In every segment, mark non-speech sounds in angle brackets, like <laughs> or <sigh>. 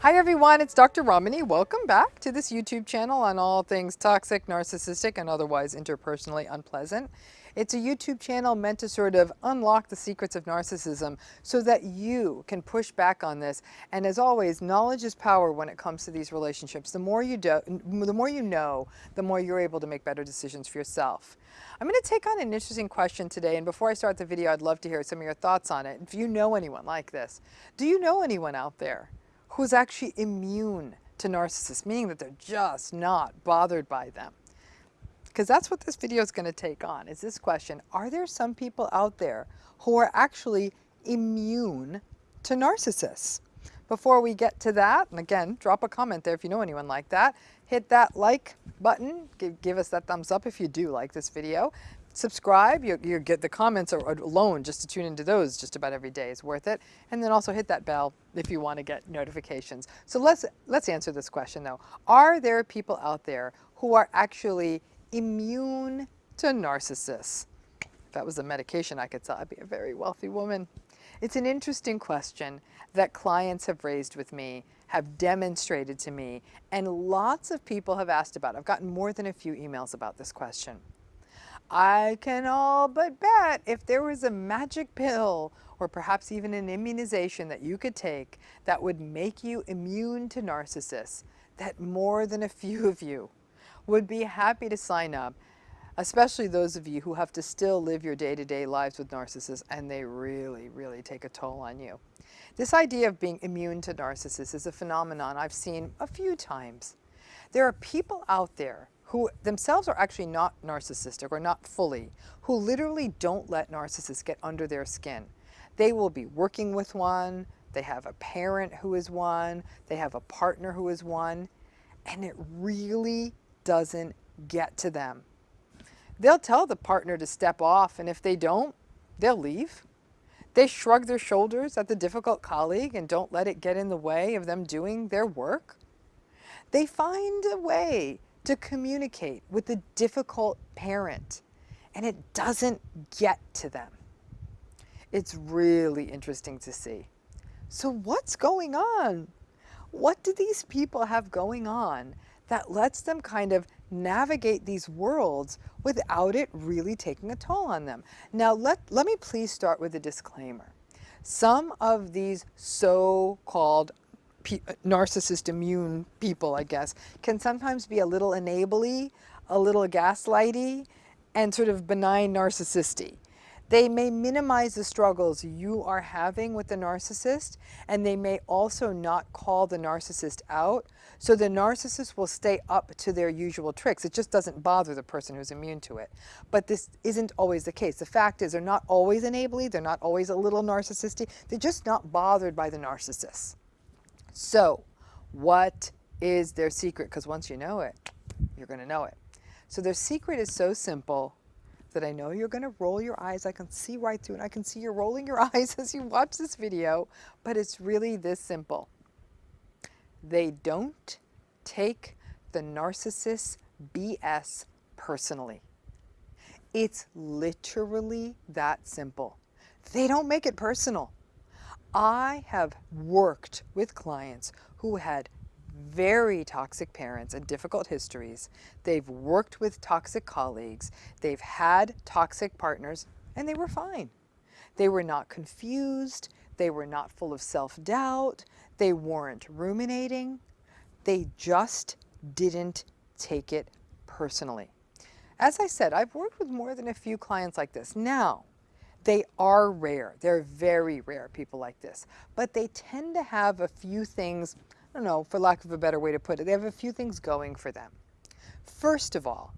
Hi everyone, it's Dr. Ramani. Welcome back to this YouTube channel on all things toxic, narcissistic, and otherwise interpersonally unpleasant. It's a YouTube channel meant to sort of unlock the secrets of narcissism so that you can push back on this. And as always, knowledge is power when it comes to these relationships. The more you do, the more you know, the more you're able to make better decisions for yourself. I'm going to take on an interesting question today, and before I start the video, I'd love to hear some of your thoughts on it. If you know anyone like this, do you know anyone out there who's actually immune to narcissists, meaning that they're just not bothered by them. Because that's what this video is going to take on, is this question, are there some people out there who are actually immune to narcissists? Before we get to that, and again, drop a comment there if you know anyone like that. Hit that like button, give, give us that thumbs up if you do like this video subscribe. You, you get the comments alone just to tune into those just about every day is worth it. And then also hit that bell if you want to get notifications. So let's, let's answer this question though. Are there people out there who are actually immune to narcissists? If that was a medication I could sell, I'd be a very wealthy woman. It's an interesting question that clients have raised with me, have demonstrated to me, and lots of people have asked about. I've gotten more than a few emails about this question. I can all but bet if there was a magic pill or perhaps even an immunization that you could take that would make you immune to narcissists, that more than a few of you would be happy to sign up, especially those of you who have to still live your day-to-day -day lives with narcissists and they really, really take a toll on you. This idea of being immune to narcissists is a phenomenon I've seen a few times. There are people out there who themselves are actually not narcissistic or not fully, who literally don't let narcissists get under their skin. They will be working with one, they have a parent who is one, they have a partner who is one, and it really doesn't get to them. They'll tell the partner to step off, and if they don't, they'll leave. They shrug their shoulders at the difficult colleague and don't let it get in the way of them doing their work. They find a way to communicate with the difficult parent and it doesn't get to them. It's really interesting to see. So what's going on? What do these people have going on that lets them kind of navigate these worlds without it really taking a toll on them? Now let, let me please start with a disclaimer. Some of these so-called Uh, narcissist immune people, I guess, can sometimes be a little enably, a little gaslighty, and sort of benign narcissisty. They may minimize the struggles you are having with the narcissist, and they may also not call the narcissist out, so the narcissist will stay up to their usual tricks. It just doesn't bother the person who's immune to it. But this isn't always the case. The fact is they're not always enably, they're not always a little narcissistic, they're just not bothered by the narcissist. So what is their secret? Because once you know it, you're going to know it. So their secret is so simple that I know you're going to roll your eyes. I can see right through and I can see you're rolling your <laughs> eyes as you watch this video, but it's really this simple. They don't take the narcissist BS personally. It's literally that simple. They don't make it personal. I have worked with clients who had very toxic parents and difficult histories. They've worked with toxic colleagues. They've had toxic partners and they were fine. They were not confused. They were not full of self-doubt. They weren't ruminating. They just didn't take it personally. As I said, I've worked with more than a few clients like this. Now, they are rare. They're very rare, people like this. But they tend to have a few things, I don't know, for lack of a better way to put it, they have a few things going for them. First of all,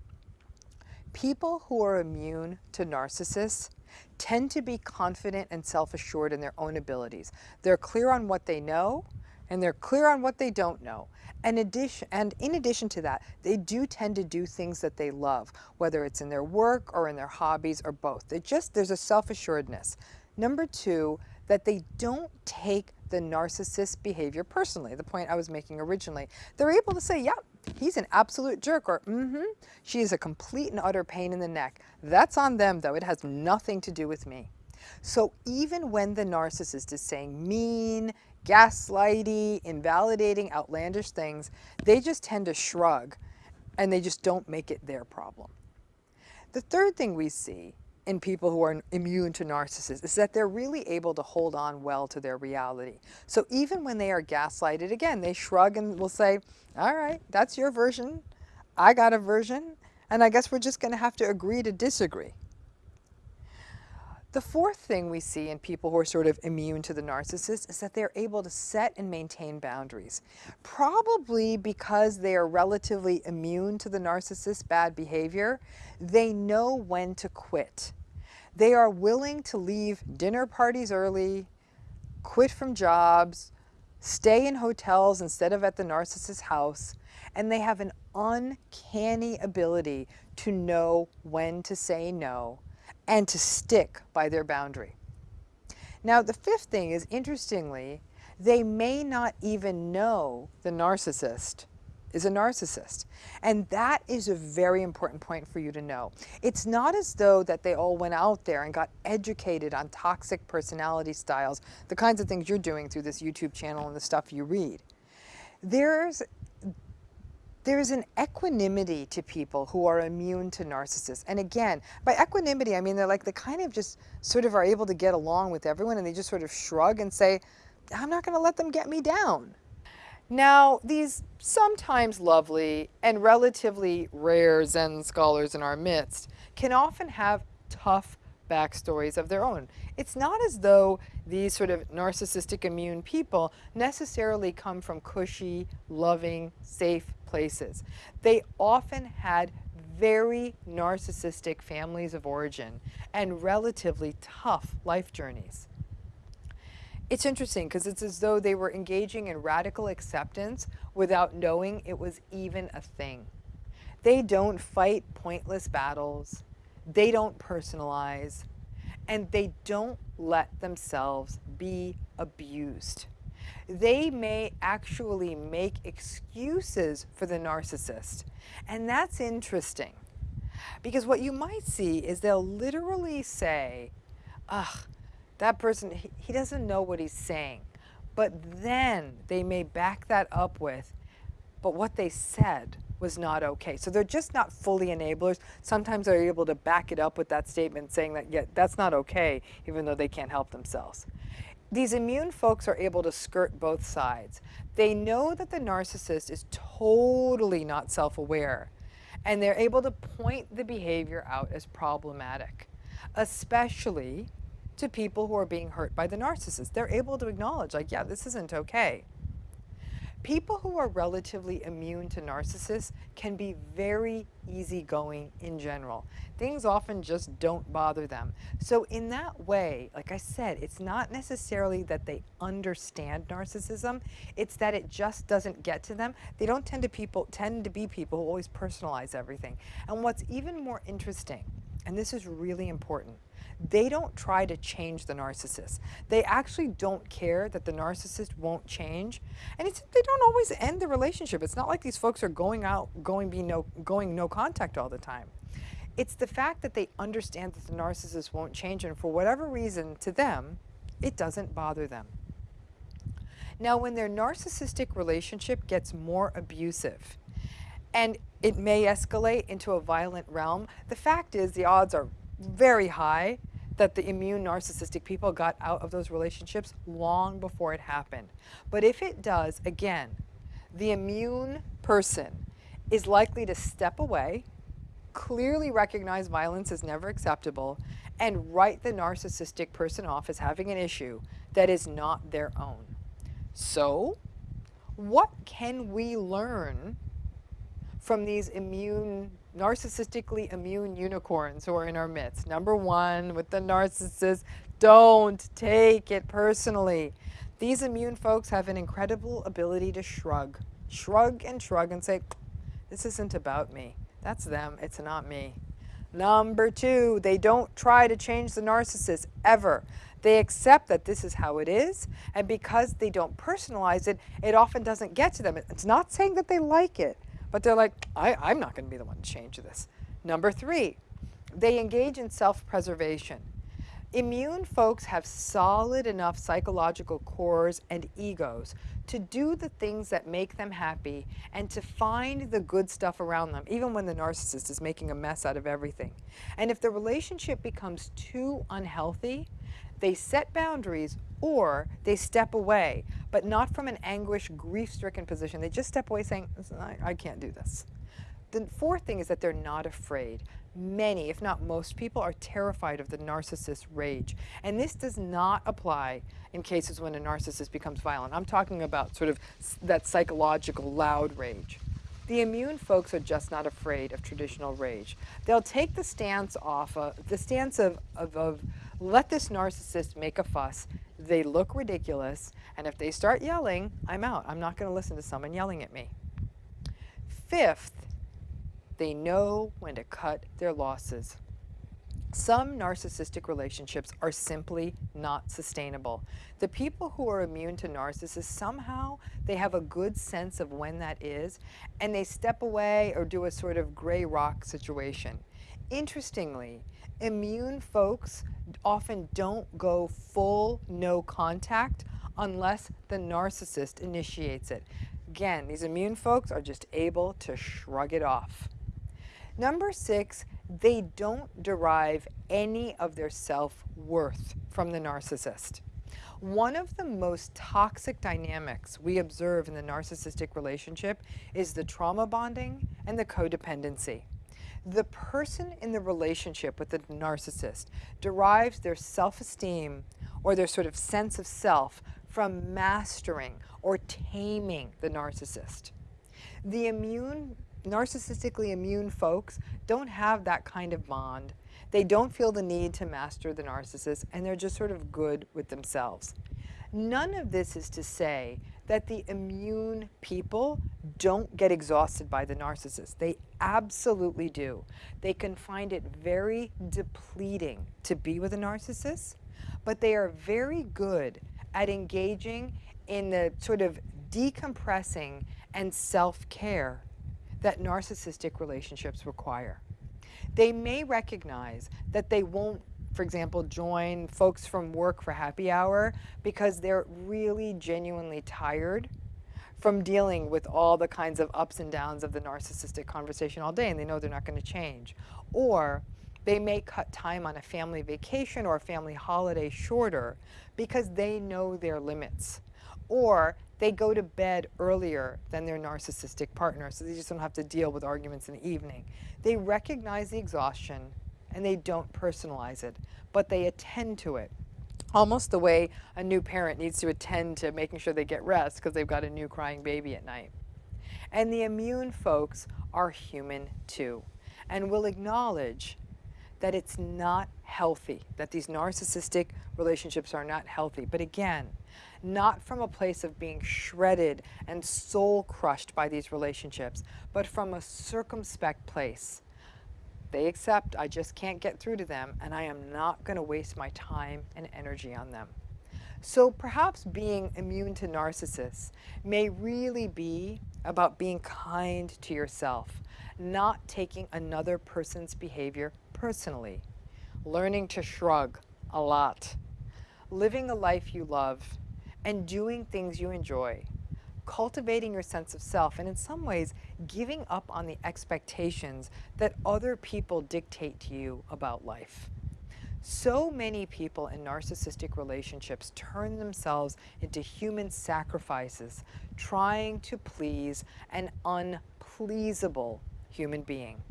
people who are immune to narcissists tend to be confident and self-assured in their own abilities. They're clear on what they know and they're clear on what they don't know. And, addition, and in addition to that, they do tend to do things that they love, whether it's in their work or in their hobbies or both. They just, there's a self-assuredness. Number two, that they don't take the narcissist behavior personally, the point I was making originally. They're able to say, yeah, he's an absolute jerk, or mm-hmm, she is a complete and utter pain in the neck. That's on them, though. It has nothing to do with me. So even when the narcissist is saying mean, gaslighty, invalidating, outlandish things, they just tend to shrug and they just don't make it their problem. The third thing we see in people who are immune to narcissists is that they're really able to hold on well to their reality. So even when they are gaslighted, again, they shrug and will say, all right, that's your version. I got a version. And I guess we're just going to have to agree to disagree. The fourth thing we see in people who are sort of immune to the narcissist is that they're able to set and maintain boundaries. Probably because they are relatively immune to the narcissist's bad behavior, they know when to quit. They are willing to leave dinner parties early, quit from jobs, stay in hotels instead of at the narcissist's house, and they have an uncanny ability to know when to say no and to stick by their boundary. Now, the fifth thing is interestingly, they may not even know the narcissist is a narcissist. And that is a very important point for you to know. It's not as though that they all went out there and got educated on toxic personality styles, the kinds of things you're doing through this YouTube channel and the stuff you read. There's there's an equanimity to people who are immune to narcissists. And again, by equanimity, I mean they're like, they kind of just sort of are able to get along with everyone and they just sort of shrug and say, I'm not going to let them get me down. Now, these sometimes lovely and relatively rare Zen scholars in our midst can often have tough backstories of their own. It's not as though these sort of narcissistic immune people necessarily come from cushy, loving, safe places. They often had very narcissistic families of origin and relatively tough life journeys. It's interesting because it's as though they were engaging in radical acceptance without knowing it was even a thing. They don't fight pointless battles. They don't personalize. And they don't let themselves be abused they may actually make excuses for the narcissist. And that's interesting because what you might see is they'll literally say, ugh, that person, he, he doesn't know what he's saying. But then they may back that up with, but what they said was not okay. So they're just not fully enablers. Sometimes they're able to back it up with that statement saying that, yeah, that's not okay, even though they can't help themselves. These immune folks are able to skirt both sides. They know that the narcissist is totally not self-aware, and they're able to point the behavior out as problematic, especially to people who are being hurt by the narcissist. They're able to acknowledge, like, yeah, this isn't okay. People who are relatively immune to narcissists can be very easygoing in general. Things often just don't bother them. So in that way, like I said, it's not necessarily that they understand narcissism, it's that it just doesn't get to them. They don't tend to people tend to be people who always personalize everything. And what's even more interesting, and this is really important, they don't try to change the narcissist. They actually don't care that the narcissist won't change. And they don't always end the relationship. It's not like these folks are going out, going, be no, going no contact all the time. It's the fact that they understand that the narcissist won't change and for whatever reason to them, it doesn't bother them. Now, when their narcissistic relationship gets more abusive, and it may escalate into a violent realm, the fact is the odds are very high that the immune narcissistic people got out of those relationships long before it happened. But if it does, again, the immune person is likely to step away, clearly recognize violence is never acceptable, and write the narcissistic person off as having an issue that is not their own. So, what can we learn from these immune narcissistically immune unicorns who are in our midst. Number one, with the narcissist, don't take it personally. These immune folks have an incredible ability to shrug, shrug and shrug and say, this isn't about me. That's them, it's not me. Number two, they don't try to change the narcissist ever. They accept that this is how it is, and because they don't personalize it, it often doesn't get to them. It's not saying that they like it, but they're like, I, I'm not going to be the one to change this. Number three, they engage in self-preservation. Immune folks have solid enough psychological cores and egos to do the things that make them happy and to find the good stuff around them, even when the narcissist is making a mess out of everything. And if the relationship becomes too unhealthy, they set boundaries or they step away, but not from an anguish, grief-stricken position. They just step away saying, I, I can't do this. The fourth thing is that they're not afraid. Many, if not most people, are terrified of the narcissist rage. And this does not apply in cases when a narcissist becomes violent. I'm talking about sort of that psychological loud rage. The immune folks are just not afraid of traditional rage. They'll take the stance off, of, the stance of, of, of let this narcissist make a fuss. They look ridiculous, and if they start yelling, I'm out. I'm not going to listen to someone yelling at me. Fifth, they know when to cut their losses. Some narcissistic relationships are simply not sustainable. The people who are immune to narcissists, somehow they have a good sense of when that is, and they step away or do a sort of gray rock situation. Interestingly, immune folks often don't go full no contact unless the narcissist initiates it. Again, these immune folks are just able to shrug it off. Number six, they don't derive any of their self-worth from the narcissist. One of the most toxic dynamics we observe in the narcissistic relationship is the trauma bonding and the codependency. The person in the relationship with the narcissist derives their self-esteem or their sort of sense of self from mastering or taming the narcissist. The immune narcissistically immune folks don't have that kind of bond. They don't feel the need to master the narcissist and they're just sort of good with themselves. None of this is to say that the immune people don't get exhausted by the narcissist. They absolutely do. They can find it very depleting to be with a narcissist, but they are very good at engaging in the sort of decompressing and self-care that narcissistic relationships require. They may recognize that they won't, for example, join folks from work for happy hour because they're really genuinely tired from dealing with all the kinds of ups and downs of the narcissistic conversation all day and they know they're not going to change. Or they may cut time on a family vacation or a family holiday shorter because they know their limits. Or they go to bed earlier than their narcissistic partner, so they just don't have to deal with arguments in the evening. They recognize the exhaustion and they don't personalize it, but they attend to it. Almost the way a new parent needs to attend to making sure they get rest because they've got a new crying baby at night. And the immune folks are human too and will acknowledge that it's not healthy, that these narcissistic relationships are not healthy. But again, not from a place of being shredded and soul crushed by these relationships, but from a circumspect place. They accept I just can't get through to them and I am not going to waste my time and energy on them. So perhaps being immune to narcissists may really be about being kind to yourself, not taking another person's behavior personally, learning to shrug a lot, living a life you love, and doing things you enjoy, cultivating your sense of self, and in some ways, giving up on the expectations that other people dictate to you about life. So many people in narcissistic relationships turn themselves into human sacrifices, trying to please an unpleasable human being.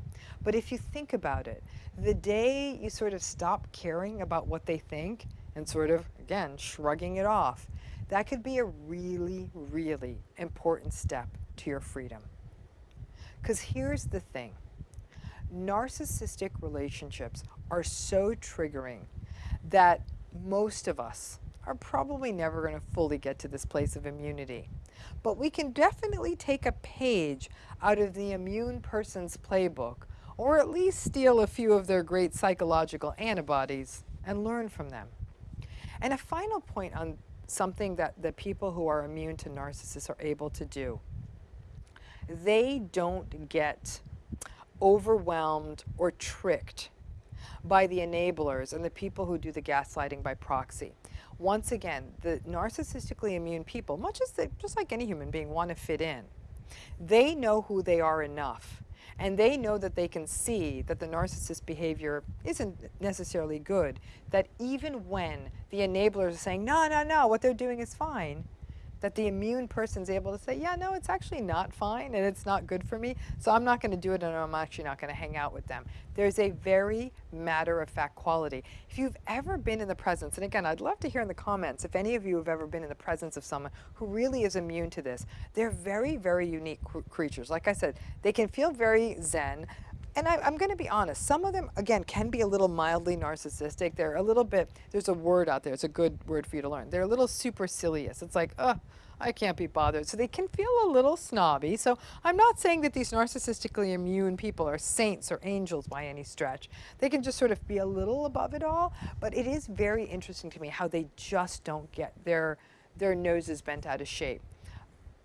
But if you think about it, the day you sort of stop caring about what they think and sort of, again, shrugging it off, that could be a really, really important step to your freedom. Because here's the thing. Narcissistic relationships are so triggering that most of us are probably never going to fully get to this place of immunity. But we can definitely take a page out of the immune person's playbook or at least steal a few of their great psychological antibodies and learn from them. And a final point on something that the people who are immune to narcissists are able to do. They don't get overwhelmed or tricked by the enablers and the people who do the gaslighting by proxy. Once again, the narcissistically immune people, much as they, just like any human being, want to fit in. They know who they are enough and they know that they can see that the narcissist behavior isn't necessarily good, that even when the enablers are saying, no, no, no, what they're doing is fine, that the immune person is able to say, yeah, no, it's actually not fine and it's not good for me, so I'm not going to do it and I'm actually not going to hang out with them. There's a very matter-of-fact quality. If you've ever been in the presence, and again, I'd love to hear in the comments if any of you have ever been in the presence of someone who really is immune to this. They're very, very unique creatures. Like I said, they can feel very zen, and I, am going to be honest, some of them, again, can be a little mildly narcissistic. They're a little bit, there's a word out there, it's a good word for you to learn. They're a little supercilious. It's like, oh, I can't be bothered. So they can feel a little snobby. So I'm not saying that these narcissistically immune people are saints or angels by any stretch. They can just sort of be a little above it all. But it is very interesting to me how they just don't get their, their noses bent out of shape.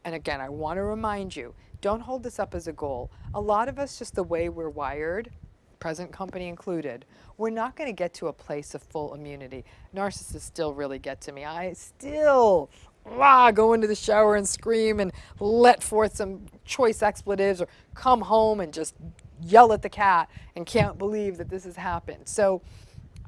And again, I want to remind you, don't hold this up as a goal. A lot of us, just the way we're wired, present company included, we're not going to get to a place of full immunity. Narcissists still really get to me. I still rah, go into the shower and scream and let forth some choice expletives or come home and just yell at the cat and can't believe that this has happened. So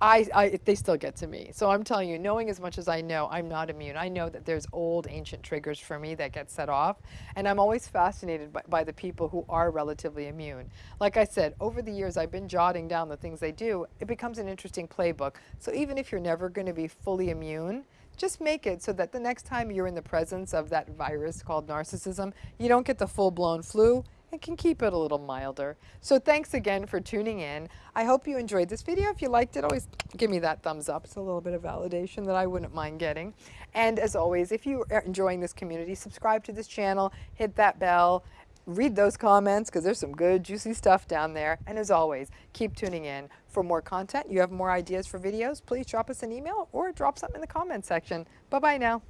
I, I, they still get to me. So I'm telling you, knowing as much as I know, I'm not immune. I know that there's old ancient triggers for me that get set off. And I'm always fascinated by, by the people who are relatively immune. Like I said, over the years, I've been jotting down the things they do. It becomes an interesting playbook. So even if you're never going to be fully immune, just make it so that the next time you're in the presence of that virus called narcissism, you don't get the full-blown flu and can keep it a little milder. So thanks again for tuning in. I hope you enjoyed this video. If you liked it, always give me that thumbs up. It's a little bit of validation that I wouldn't mind getting. And as always, if you are enjoying this community, subscribe to this channel, hit that bell, read those comments because there's some good juicy stuff down there. And as always, keep tuning in for more content. You have more ideas for videos, please drop us an email or drop something in the comments section. Bye-bye now.